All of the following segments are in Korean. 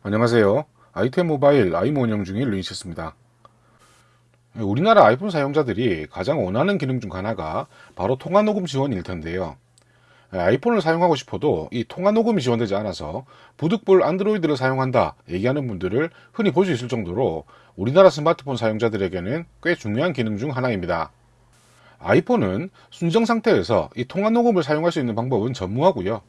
안녕하세요. 아이템 모바일 아이모 운영 중인 루이시스입니다. 우리나라 아이폰 사용자들이 가장 원하는 기능 중 하나가 바로 통화 녹음 지원일 텐데요. 아이폰을 사용하고 싶어도 이 통화 녹음이 지원되지 않아서 부득불 안드로이드를 사용한다 얘기하는 분들을 흔히 볼 수 있을 정도로 우리나라 스마트폰 사용자들에게는 꽤 중요한 기능 중 하나입니다. 아이폰은 순정 상태에서 이 통화 녹음을 사용할 수 있는 방법은 전무하고요.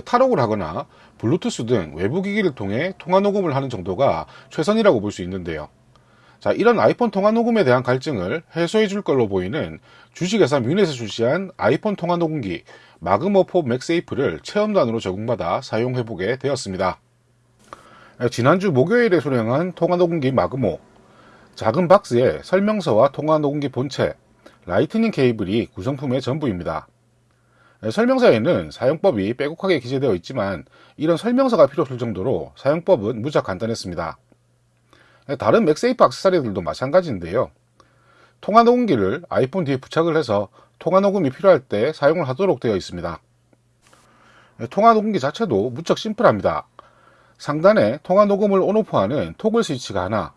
탈옥을 하거나 블루투스 등 외부 기기를 통해 통화 녹음을 하는 정도가 최선이라고 볼 수 있는데요. 자, 이런 아이폰 통화 녹음에 대한 갈증을 해소해 줄 걸로 보이는 주식회사 뮌에서 출시한 아이폰 통화 녹음기 마그모4 MagSafe를 체험단으로 제공받아 사용해 보게 되었습니다. 지난주 목요일에 수령한 통화 녹음기 마그모 작은 박스에 설명서와 통화 녹음기 본체, Lightning 케이블이 구성품의 전부입니다. 설명서에는 사용법이 빼곡하게 기재되어 있지만 이런 설명서가 필요 없을 정도로 사용법은 무척 간단했습니다. 다른 MagSafe 악세사리들도 마찬가지인데요. 통화 녹음기를 아이폰 뒤에 부착을 해서 통화 녹음이 필요할 때 사용을 하도록 되어 있습니다. 통화 녹음기 자체도 무척 심플합니다. 상단에 통화 녹음을 on off하는 toggle 스위치가 하나,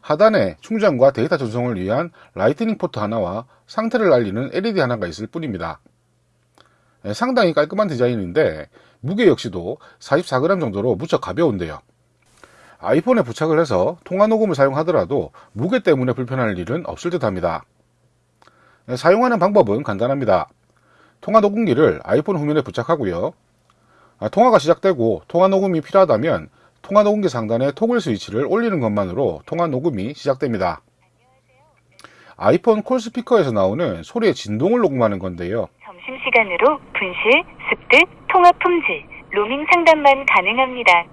하단에 충전과 데이터 전송을 위한 Lightning 포트 하나와 상태를 알리는 LED 하나가 있을 뿐입니다. 상당히 깔끔한 디자인인데 무게 역시도 44g 정도로 무척 가벼운데요. 아이폰에 부착을 해서 통화 녹음을 사용하더라도 무게 때문에 불편할 일은 없을 듯 합니다. 사용하는 방법은 간단합니다. 통화 녹음기를 아이폰 후면에 부착하고요. 아, 통화가 시작되고 통화 녹음이 필요하다면 통화 녹음기 상단에 토글 스위치를 올리는 것만으로 통화 녹음이 시작됩니다. 아이폰 콜 스피커에서 나오는 소리의 진동을 녹음하는 건데요. 점심시간으로 분실, 습득, 통화 품질, 로밍 상담만 가능합니다.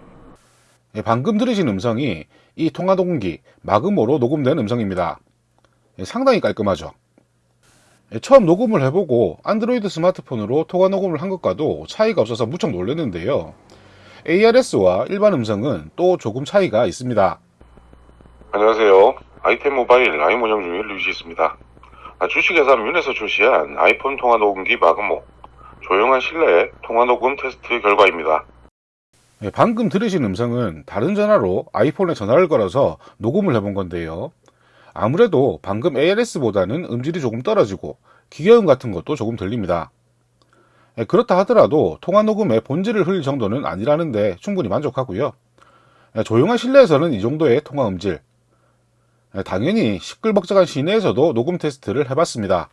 예, 방금 들으신 음성이 이 통화 녹음기 마그모로 녹음된 음성입니다. 예, 상당히 깔끔하죠. 예, 처음 녹음을 해보고 안드로이드 스마트폰으로 통화 녹음을 한 것과도 차이가 없어서 무척 놀랐는데요. ARS와 일반 음성은 또 조금 차이가 있습니다. 안녕하세요. 아이템 모바일 라임 운영 중인 류시있습니다. 아, 주식회사 뮌에서 출시한 아이폰 통화 녹음기 마그모 조용한 실내 통화 녹음 테스트 결과입니다. 네, 방금 들으신 음성은 다른 전화로 아이폰에 전화를 걸어서 녹음을 해본 건데요. 아무래도 방금 ALS보다는 음질이 조금 떨어지고 기계음 같은 것도 조금 들립니다. 네, 그렇다 하더라도 통화 녹음의 본질을 흘릴 정도는 아니라는데 충분히 만족하고요. 네, 조용한 실내에서는 이 정도의 통화 음질, 당연히 시끌벅적한 시내에서도 녹음 테스트를 해봤습니다.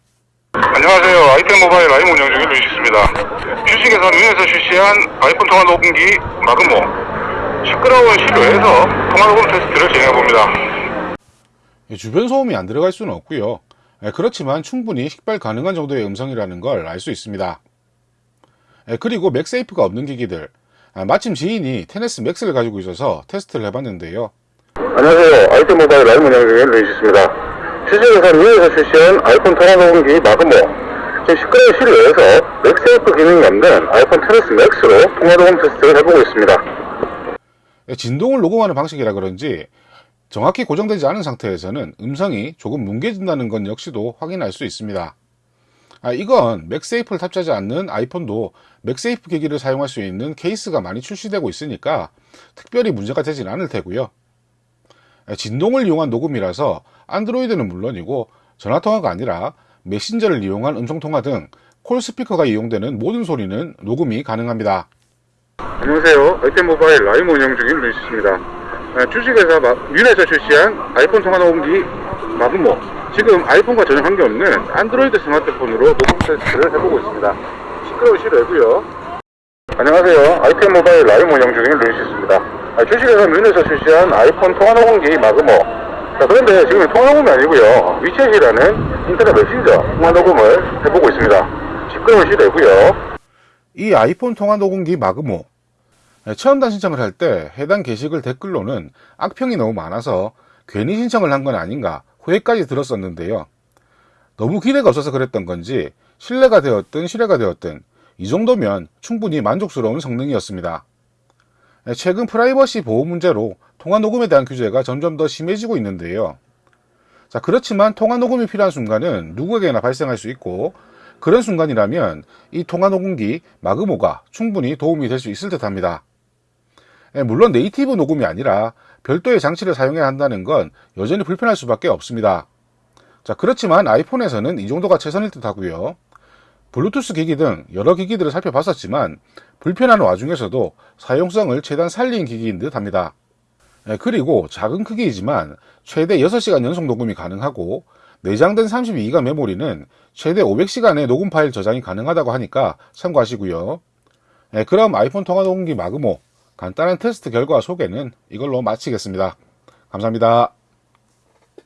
안녕하세요. 아이템 모바일 라임 운영 중인 루이시스입니다. 주식회사 뮌에서 출시한 아이폰 통화 녹음기 마그모 시끄러운 실외에서 통화 녹음 테스트를 진행해봅니다. 주변 소음이 안 들어갈 수는 없고요. 그렇지만 충분히 식별 가능한 정도의 음성이라는 걸 알 수 있습니다. 그리고 MagSafe가 없는 기기들 마침 지인이 테네스 맥스를 가지고 있어서 테스트를 해봤는데요. 안녕하세요. 아이템 모바일 운영 중인 루이시스입니다. 주식회사 뮌에서 출시한 아이폰 통화 녹음기 마그모 시끄러운 실내에서 MagSafe 기능이 없는 아이폰 테네스 맥스로 통화 녹음 테스트를 해보고 있습니다. 진동을 녹음하는 방식이라 그런지 정확히 고정되지 않은 상태에서는 음성이 조금 뭉개진다는 건 역시도 확인할 수 있습니다. 아, 이건 MagSafe를 탑재하지 않는 아이폰도 MagSafe 기기를 사용할 수 있는 케이스가 많이 출시되고 있으니까 특별히 문제가 되진 않을 테고요. 진동을 이용한 녹음이라서 안드로이드는 물론이고 전화통화가 아니라 메신저를 이용한 음성통화 등 call 스피커가 이용되는 모든 소리는 녹음이 가능합니다. 안녕하세요. 아이템 모바일 라임 운영 중인 루이스입니다. 주식회사 뮌에서 출시한 아이폰 통화 녹음기 마그모 지금 아이폰과 전혀 관계없는 안드로이드 스마트폰으로 녹음 테스트를 해보고 있습니다. 시끄러우시려고요. 안녕하세요. 아이템 모바일 라임 운영 중인 루이스입니다. 주식회사 뮌에서 출시한 아이폰 통화 녹음기 마그모 자, 그런데 지금 통화 녹음이 아니고요. WeChat이라는 인터넷 메신저 통화 녹음을 해보고 있습니다. 시끄러우시려고요. 이 아이폰 통화 녹음기 마그모 체험단 신청을 할 때 해당 게시글 댓글로는 악평이 너무 많아서 괜히 신청을 한 건 아닌가 후회까지 들었었는데요. 너무 기대가 없어서 그랬던 건지 신뢰가 되었든 실뢰가 되었든 이 정도면 충분히 만족스러운 성능이었습니다. 최근 프라이버시 보호 문제로 통화 녹음에 대한 규제가 점점 더 심해지고 있는데요. 자, 그렇지만 통화 녹음이 필요한 순간은 누구에게나 발생할 수 있고 그런 순간이라면 이 통화 녹음기 마그모가 충분히 도움이 될 수 있을 듯 합니다. 예, 물론 네이티브 녹음이 아니라 별도의 장치를 사용해야 한다는 건 여전히 불편할 수밖에 없습니다. 자, 그렇지만 아이폰에서는 이 정도가 최선일 듯 하고요. 블루투스 기기 등 여러 기기들을 살펴봤었지만 불편한 와중에서도 사용성을 최대한 살린 기기인 듯 합니다. 예, 그리고 작은 크기이지만 최대 6시간 연속 녹음이 가능하고 내장된 32기가 메모리는 최대 500시간의 녹음 파일 저장이 가능하다고 하니까 참고하시고요. 예, 그럼 아이폰 통화 녹음기 마그모 간단한 테스트 결과 소개는 이걸로 마치겠습니다. 감사합니다.